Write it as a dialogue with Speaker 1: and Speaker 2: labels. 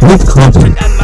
Speaker 1: great content